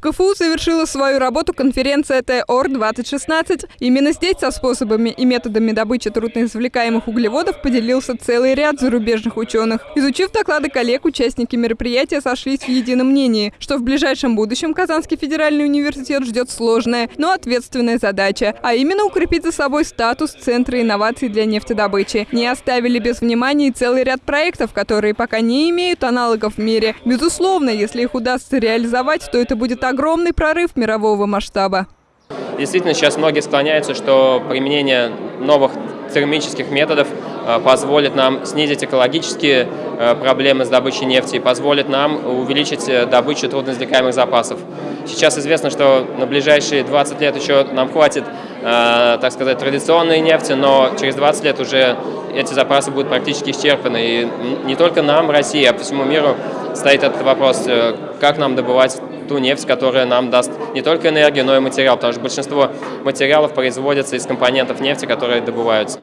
КФУ завершила свою работу конференция ТОР-2016. Именно здесь со способами и методами добычи трудноизвлекаемых углеводов поделился целый ряд зарубежных ученых. Изучив доклады коллег, участники мероприятия сошлись в едином мнении, что в ближайшем будущем Казанский федеральный университет ждет сложная, но ответственная задача, а именно укрепить за собой статус Центра инноваций для нефтедобычи. Не оставили без внимания и целый ряд проектов, которые пока не имеют аналогов в мире. Безусловно, если их удастся реализовать, то это будет огромный прорыв мирового масштаба. Действительно, сейчас многие склоняются, что применение новых термических методов э, позволит нам снизить экологические э, проблемы с добычей нефти и позволит нам увеличить э, добычу трудноизвлекаемых запасов. Сейчас известно, что на ближайшие 20 лет еще нам хватит, так сказать, традиционной нефти, но через 20 лет уже эти запасы будут практически исчерпаны. И не только нам, России, а по всему миру стоит этот вопрос, как нам добывать ту нефть, которая нам даст не только энергию, но и материал, потому что большинство материалов производятся из компонентов нефти, которые добываются.